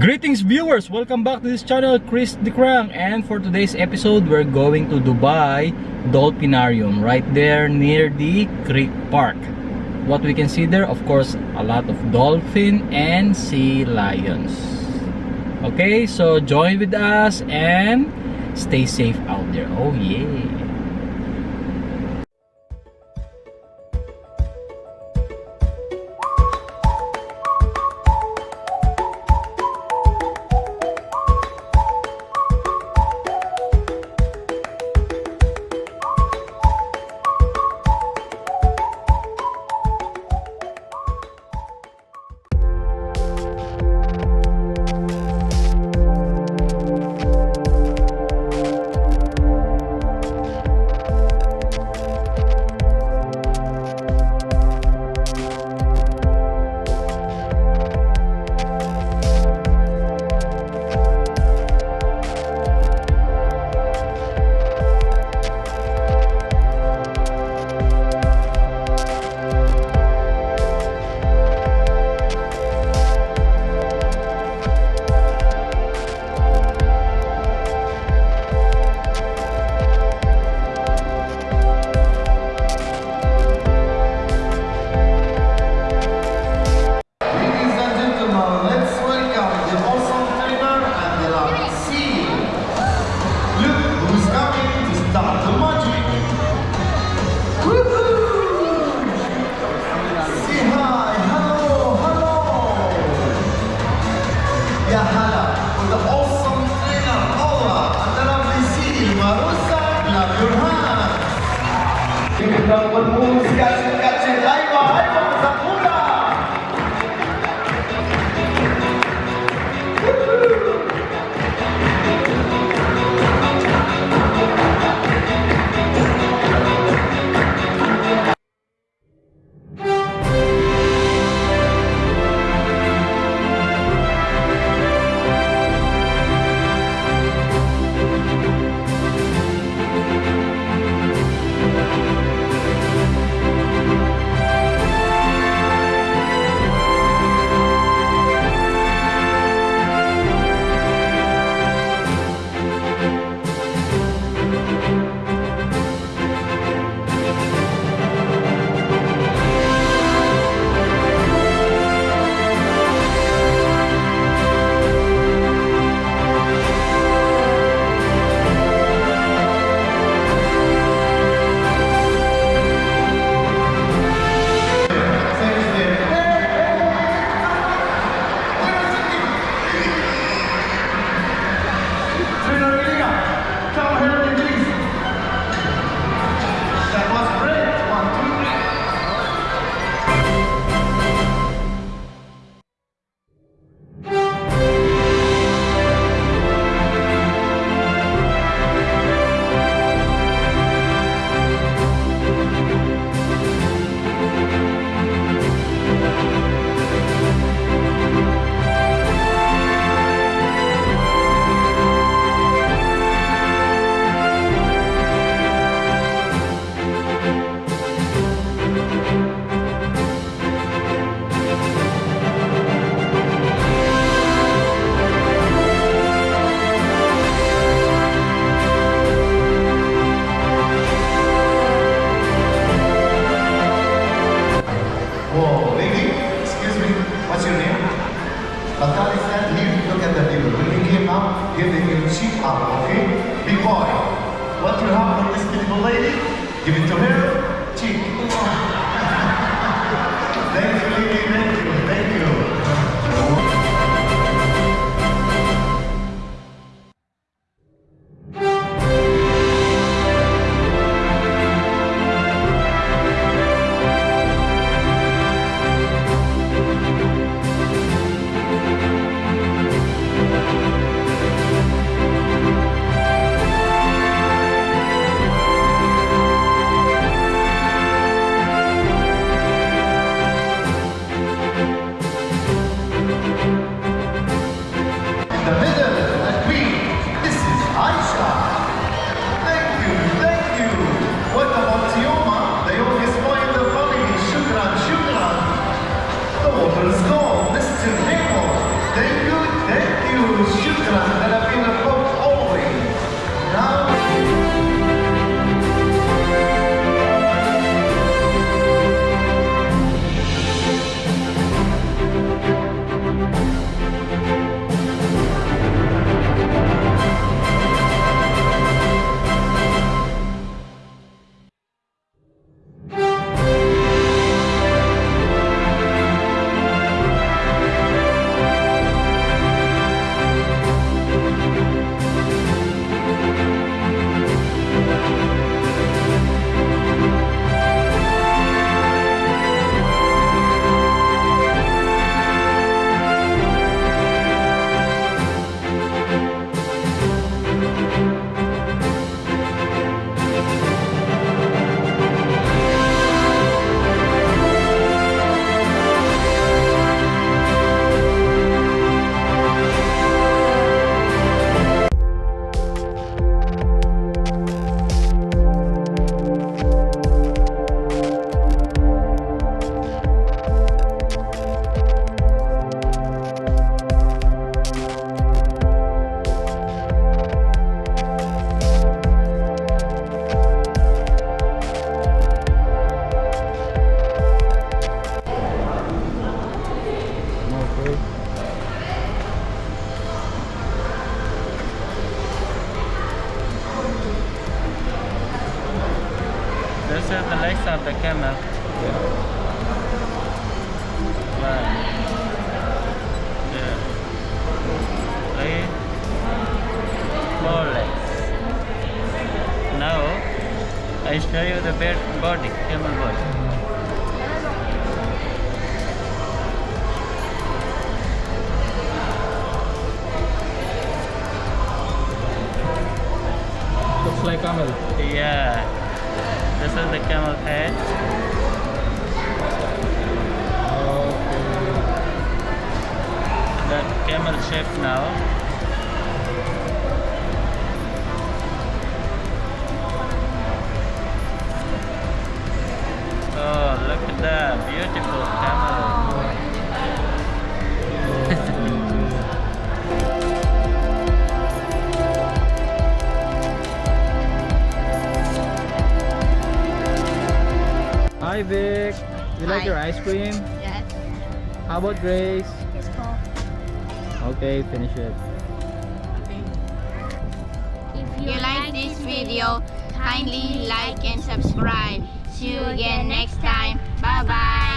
Greetings viewers! Welcome back to this channel, Chris Dikrang and for today's episode, we're going to Dubai Dolphinarium right there near the Creek Park. What we can see there, of course, a lot of dolphin and sea lions. Okay, so join with us and stay safe out there. Oh yeah! The awesome trainer Paula adalah bersiul Marusa, love your hands. Kita bermusikan dengan cintai bahaya cheek out, okay? Big boy, what you have for this beautiful lady? Give it to her, cheek. thank you, lady, Let's go. Thank you. Thank you. Shukran. This is the legs of the camel. Right. Yeah. Three, four legs. Now I show you the bed body, camel body. Looks like camel. Yeah. This is the camel head. Okay. The camel shape now. Hi Vic. You like Hi. your ice cream? Yes. How about Grace? It's cool. Okay, finish it. If you like this video, kindly like and subscribe. See you again next time. Bye bye.